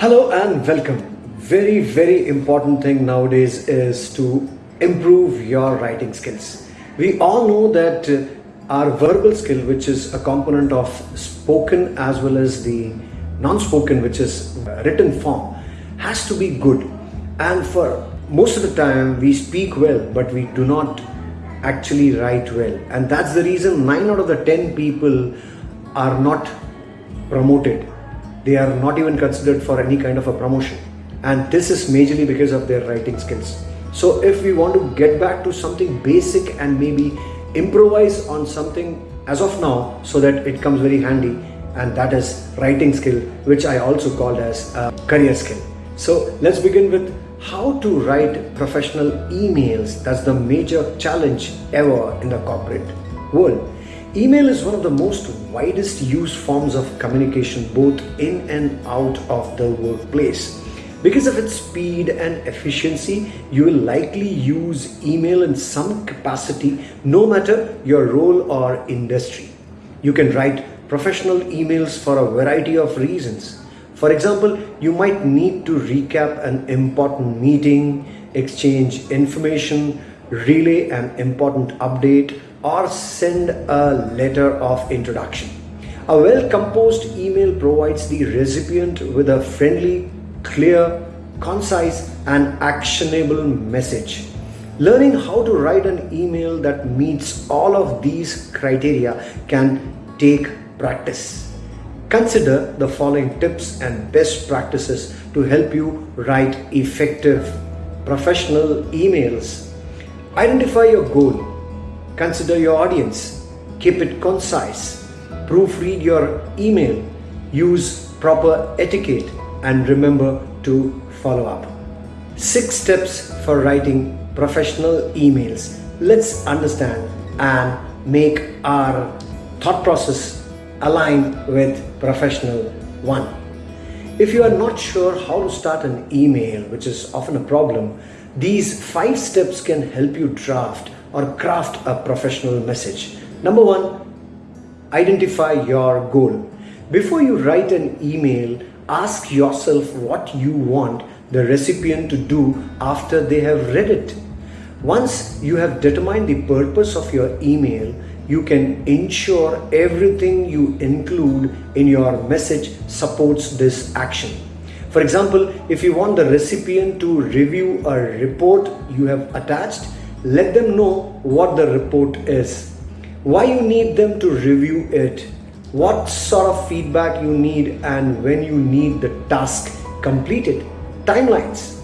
Hello and welcome. Very, very important thing nowadays is to improve your writing skills. We all know that uh, our verbal skill, which is a component of spoken as well as the non-spoken, which is written form, has to be good. And for most of the time, we speak well, but we do not actually write well. And that's the reason 9 out of the 10 people are not promoted they are not even considered for any kind of a promotion. And this is majorly because of their writing skills. So if we want to get back to something basic and maybe improvise on something as of now so that it comes very handy and that is writing skill which I also called as a career skill. So let's begin with how to write professional emails. That's the major challenge ever in the corporate world Email is one of the most widest used forms of communication both in and out of the workplace. Because of its speed and efficiency, you will likely use email in some capacity no matter your role or industry. You can write professional emails for a variety of reasons. For example, you might need to recap an important meeting, exchange information, relay an important update, or send a letter of introduction. A well-composed email provides the recipient with a friendly, clear, concise and actionable message. Learning how to write an email that meets all of these criteria can take practice. Consider the following tips and best practices to help you write effective professional emails. Identify your goal Consider your audience. Keep it concise. Proofread your email. Use proper etiquette and remember to follow up. Six steps for writing professional emails. Let's understand and make our thought process align with professional one. If you are not sure how to start an email, which is often a problem, these five steps can help you draft or craft a professional message. Number one, identify your goal. Before you write an email, ask yourself what you want the recipient to do after they have read it. Once you have determined the purpose of your email, you can ensure everything you include in your message supports this action. For example, if you want the recipient to review a report you have attached, let them know what the report is, why you need them to review it, what sort of feedback you need and when you need the task completed, timelines.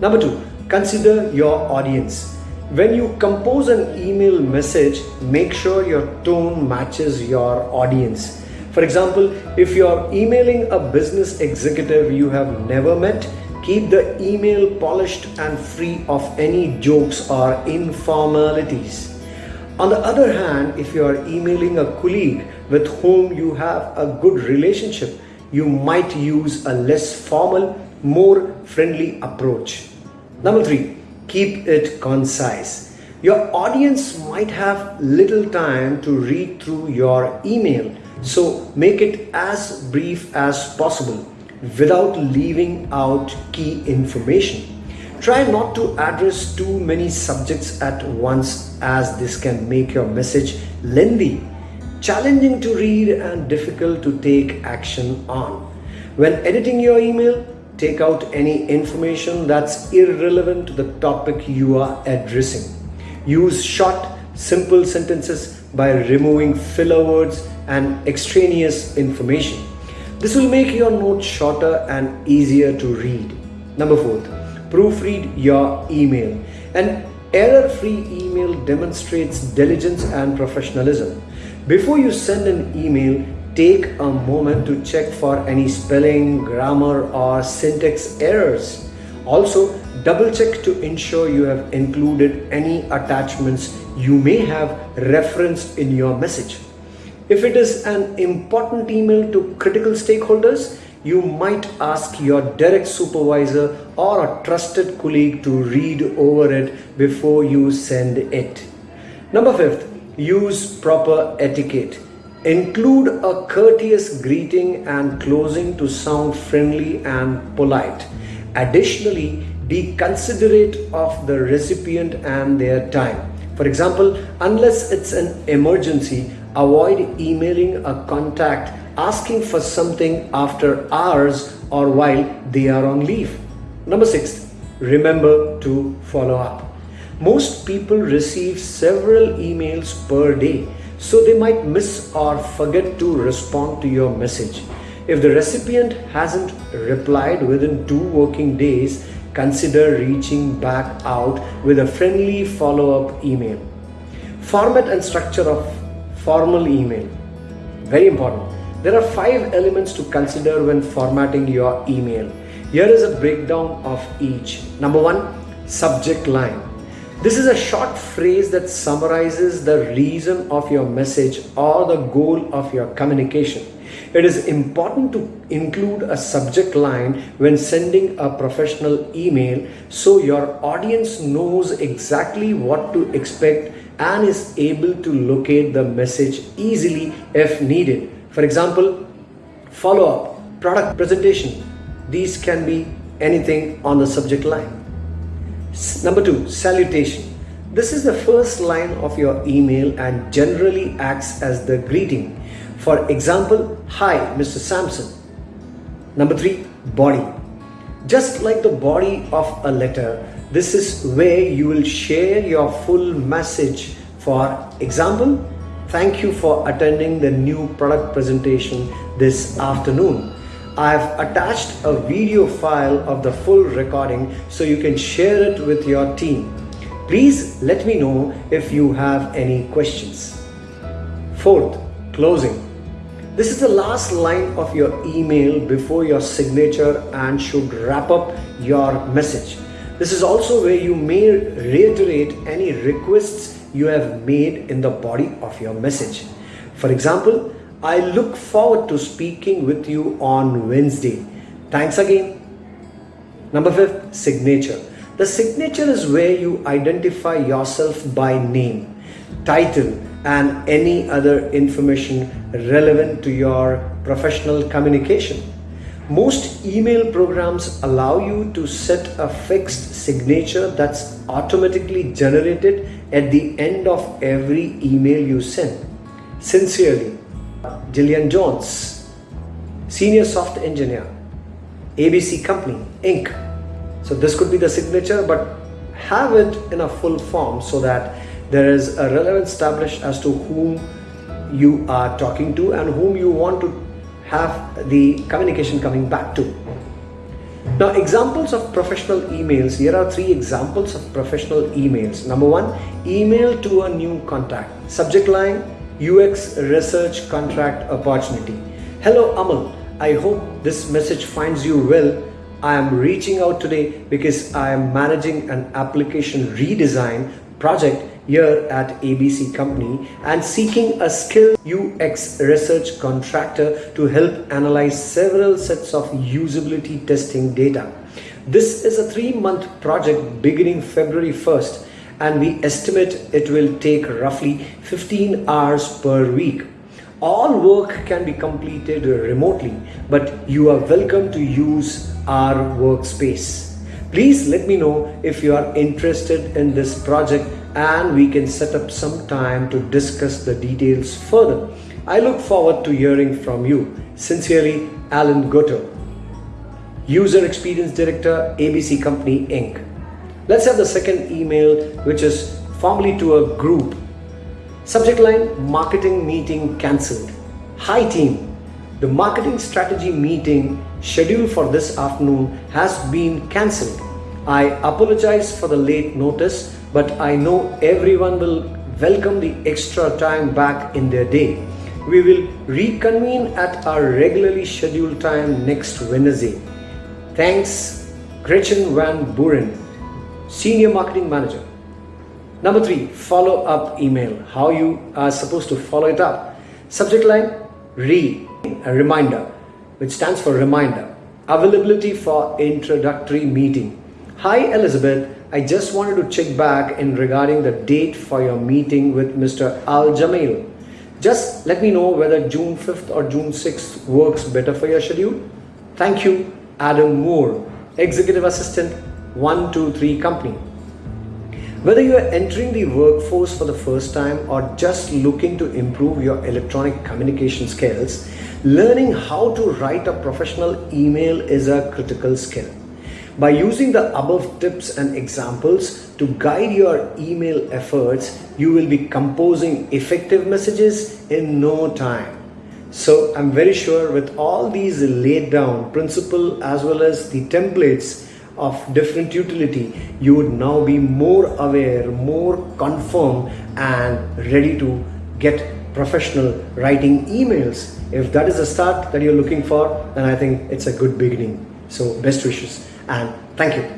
Number two, consider your audience. When you compose an email message, make sure your tone matches your audience. For example, if you're emailing a business executive you have never met, Keep the email polished and free of any jokes or informalities. On the other hand, if you are emailing a colleague with whom you have a good relationship, you might use a less formal, more friendly approach. Number three, keep it concise. Your audience might have little time to read through your email, so make it as brief as possible without leaving out key information. Try not to address too many subjects at once as this can make your message lengthy, challenging to read and difficult to take action on. When editing your email, take out any information that's irrelevant to the topic you are addressing. Use short, simple sentences by removing filler words and extraneous information. This will make your notes shorter and easier to read. Number four, proofread your email. An error-free email demonstrates diligence and professionalism. Before you send an email, take a moment to check for any spelling, grammar or syntax errors. Also, double check to ensure you have included any attachments you may have referenced in your message. If it is an important email to critical stakeholders, you might ask your direct supervisor or a trusted colleague to read over it before you send it. Number fifth, use proper etiquette. Include a courteous greeting and closing to sound friendly and polite. Additionally, be considerate of the recipient and their time. For example, unless it's an emergency, avoid emailing a contact asking for something after hours or while they are on leave. Number six, remember to follow up. Most people receive several emails per day, so they might miss or forget to respond to your message. If the recipient hasn't replied within two working days, consider reaching back out with a friendly follow-up email. Format and structure of formal email. Very important. There are five elements to consider when formatting your email. Here is a breakdown of each. Number one, subject line. This is a short phrase that summarizes the reason of your message or the goal of your communication. It is important to include a subject line when sending a professional email so your audience knows exactly what to expect and is able to locate the message easily if needed. For example, follow-up, product presentation. These can be anything on the subject line. Number two, salutation. This is the first line of your email and generally acts as the greeting. For example, Hi, Mr. Sampson. Number three, body. Just like the body of a letter, this is where you will share your full message. For example, Thank you for attending the new product presentation this afternoon. I've attached a video file of the full recording so you can share it with your team. Please let me know if you have any questions. Fourth, closing. This is the last line of your email before your signature and should wrap up your message. This is also where you may reiterate any requests you have made in the body of your message. For example, I look forward to speaking with you on Wednesday. Thanks again. Number fifth, signature. The signature is where you identify yourself by name, title, and any other information relevant to your professional communication. Most email programs allow you to set a fixed signature that's automatically generated at the end of every email you send. Sincerely, Gillian Jones, Senior Soft Engineer, ABC Company, Inc. So this could be the signature, but have it in a full form so that there is a relevance established as to whom you are talking to and whom you want to have the communication coming back to. Now, examples of professional emails. Here are three examples of professional emails. Number one, email to a new contact. Subject line, UX research contract opportunity. Hello, Amal. I hope this message finds you well. I am reaching out today because I am managing an application redesign project here at ABC Company and seeking a skilled UX research contractor to help analyze several sets of usability testing data. This is a three-month project beginning February 1st and we estimate it will take roughly 15 hours per week. All work can be completed remotely, but you are welcome to use our workspace. Please let me know if you are interested in this project and we can set up some time to discuss the details further. I look forward to hearing from you. Sincerely, Alan Goto, User Experience Director, ABC Company Inc. Let's have the second email, which is formally to a group. Subject line Marketing meeting cancelled. Hi, team. The marketing strategy meeting scheduled for this afternoon has been cancelled. I apologize for the late notice but I know everyone will welcome the extra time back in their day. We will reconvene at our regularly scheduled time next Wednesday. Thanks, Gretchen Van Buren, Senior Marketing Manager. Number three, follow up email. How you are supposed to follow it up. Subject line, re, a reminder, which stands for reminder. Availability for introductory meeting. Hi Elizabeth, I just wanted to check back in regarding the date for your meeting with Mr. Al Jamil. Just let me know whether June 5th or June 6th works better for your schedule. Thank you, Adam Moore, Executive Assistant 123 Company. Whether you are entering the workforce for the first time or just looking to improve your electronic communication skills, learning how to write a professional email is a critical skill. By using the above tips and examples to guide your email efforts, you will be composing effective messages in no time. So I'm very sure with all these laid down principle as well as the templates of different utility, you would now be more aware, more confirmed and ready to get professional writing emails. If that is the start that you're looking for, then I think it's a good beginning. So best wishes and thank you.